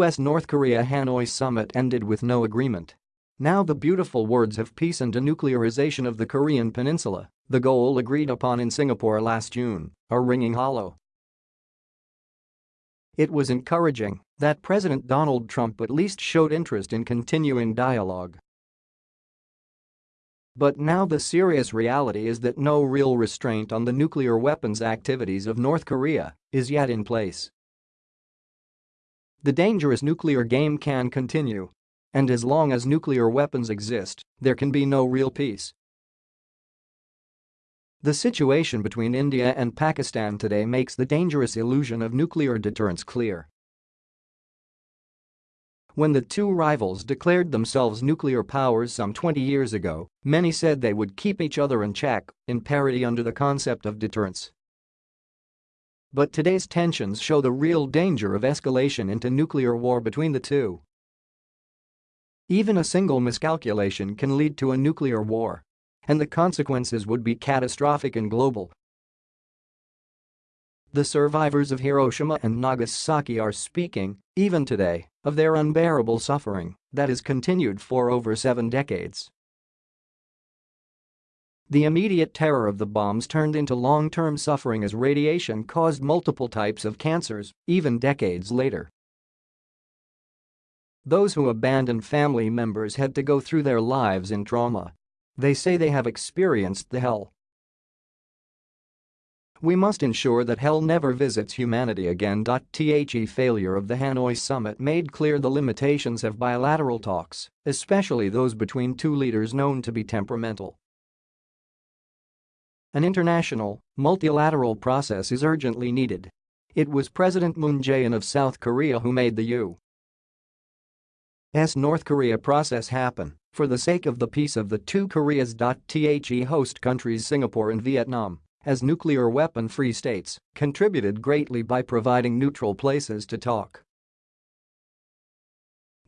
US-North Korea Hanoi summit ended with no agreement. Now the beautiful words of peace and denuclearization of the Korean peninsula, the goal agreed upon in Singapore last June, are ringing hollow. It was encouraging that President Donald Trump at least showed interest in continuing dialogue. But now the serious reality is that no real restraint on the nuclear weapons activities of North Korea is yet in place. The dangerous nuclear game can continue. And as long as nuclear weapons exist, there can be no real peace. The situation between India and Pakistan today makes the dangerous illusion of nuclear deterrence clear. When the two rivals declared themselves nuclear powers some 20 years ago, many said they would keep each other in check, in parity under the concept of deterrence. But today's tensions show the real danger of escalation into nuclear war between the two. Even a single miscalculation can lead to a nuclear war. And the consequences would be catastrophic and global. The survivors of Hiroshima and Nagasaki are speaking, even today, of their unbearable suffering that has continued for over seven decades. The immediate terror of the bombs turned into long-term suffering as radiation caused multiple types of cancers, even decades later. Those who abandoned family members had to go through their lives in trauma. They say they have experienced the hell. We must ensure that hell never visits humanity again. The failure of the Hanoi summit made clear the limitations of bilateral talks, especially those between two leaders known to be temperamental. An international, multilateral process is urgently needed. It was President Moon Jae-in of South Korea who made the U.S. North Korea process happen for the sake of the peace of the two Koreas. The host countries Singapore and Vietnam, as nuclear weapon-free states, contributed greatly by providing neutral places to talk.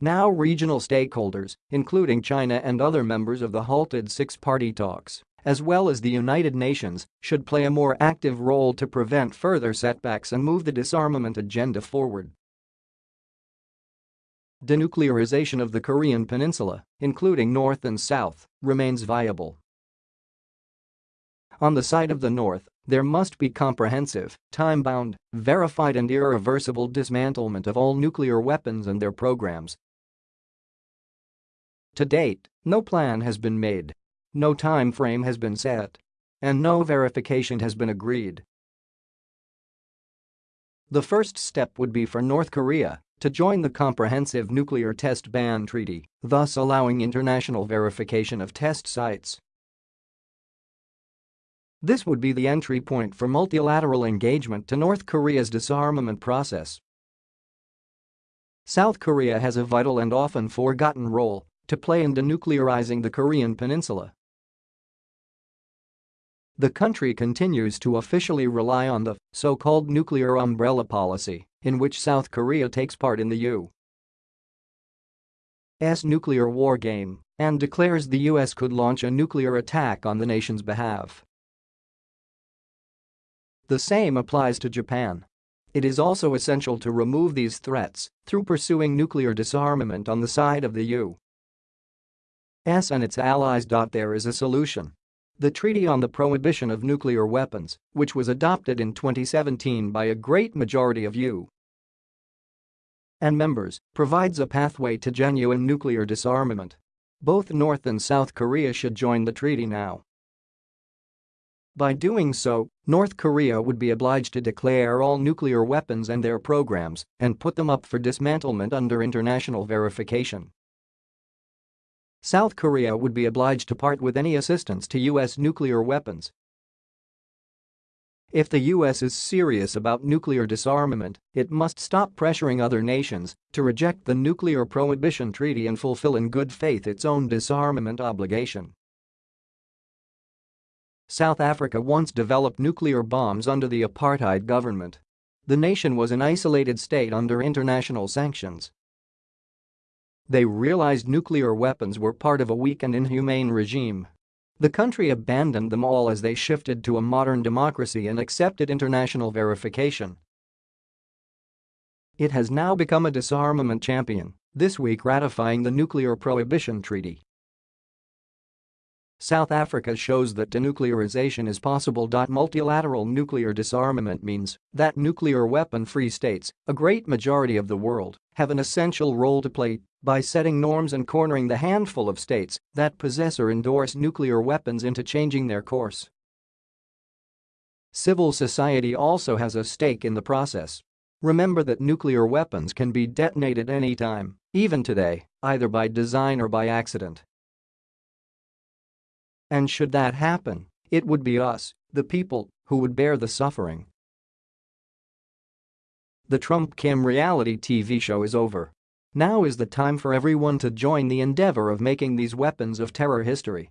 Now regional stakeholders, including China and other members of the halted six-party talks, as well as the United Nations, should play a more active role to prevent further setbacks and move the disarmament agenda forward. Denuclearization of the Korean peninsula, including North and South, remains viable. On the side of the North, there must be comprehensive, time-bound, verified and irreversible dismantlement of all nuclear weapons and their programs. To date, no plan has been made no time frame has been set. And no verification has been agreed. The first step would be for North Korea to join the Comprehensive Nuclear Test Ban Treaty, thus allowing international verification of test sites. This would be the entry point for multilateral engagement to North Korea's disarmament process. South Korea has a vital and often forgotten role to play in denuclearizing the Korean peninsula. The country continues to officially rely on the so-called nuclear umbrella policy, in which South Korea takes part in the U.S. nuclear war game and declares the U.S. could launch a nuclear attack on the nation's behalf. The same applies to Japan. It is also essential to remove these threats through pursuing nuclear disarmament on the side of the U.S. and its allies. There is a solution the Treaty on the Prohibition of Nuclear Weapons, which was adopted in 2017 by a great majority of U. and members, provides a pathway to genuine nuclear disarmament. Both North and South Korea should join the treaty now. By doing so, North Korea would be obliged to declare all nuclear weapons and their programs and put them up for dismantlement under international verification. South Korea would be obliged to part with any assistance to U.S. nuclear weapons. If the U.S. is serious about nuclear disarmament, it must stop pressuring other nations to reject the Nuclear Prohibition Treaty and fulfill in good faith its own disarmament obligation. South Africa once developed nuclear bombs under the apartheid government. The nation was an isolated state under international sanctions they realized nuclear weapons were part of a weak and inhumane regime. The country abandoned them all as they shifted to a modern democracy and accepted international verification. It has now become a disarmament champion, this week ratifying the Nuclear Prohibition Treaty. South Africa shows that denuclearization is possible. Multilateral nuclear disarmament means that nuclear weapon-free states, a great majority of the world, have an essential role to play by setting norms and cornering the handful of states that possess or endorse nuclear weapons into changing their course. Civil society also has a stake in the process. Remember that nuclear weapons can be detonated anytime, even today, either by design or by accident. And should that happen, it would be us, the people, who would bear the suffering. The Trump-Kim reality TV show is over. Now is the time for everyone to join the endeavor of making these weapons of terror history.